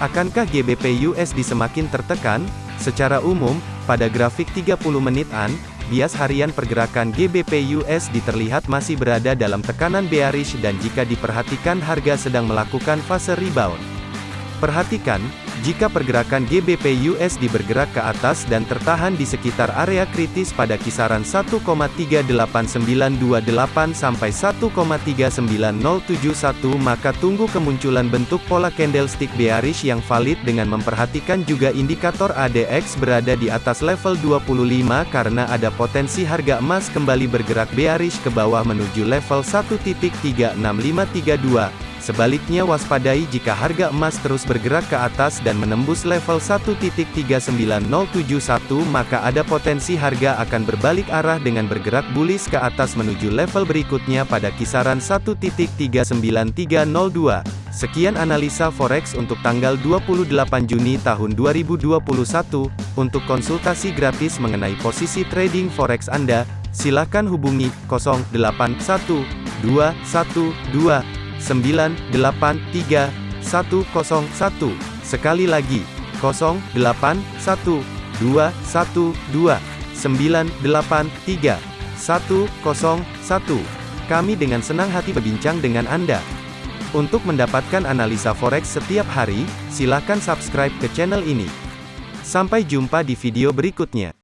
Akankah GBP USD semakin tertekan? Secara umum, pada grafik 30 menitan, bias harian pergerakan GBP USD terlihat masih berada dalam tekanan bearish dan jika diperhatikan harga sedang melakukan fase rebound. Perhatikan, jika pergerakan GBP USD bergerak ke atas dan tertahan di sekitar area kritis pada kisaran 1,38928 sampai 1,39071 maka tunggu kemunculan bentuk pola candlestick bearish yang valid dengan memperhatikan juga indikator ADX berada di atas level 25 karena ada potensi harga emas kembali bergerak bearish ke bawah menuju level 1.36532. Sebaliknya waspadai jika harga emas terus bergerak ke atas dan menembus level 1.39071 maka ada potensi harga akan berbalik arah dengan bergerak bullish ke atas menuju level berikutnya pada kisaran 1.39302. Sekian analisa forex untuk tanggal 28 Juni tahun 2021. Untuk konsultasi gratis mengenai posisi trading forex Anda, silakan hubungi 081212 983 101. Sekali lagi, 081212 983 101. Kami dengan senang hati berbincang dengan Anda. Untuk mendapatkan analisa forex setiap hari, silakan subscribe ke channel ini. Sampai jumpa di video berikutnya.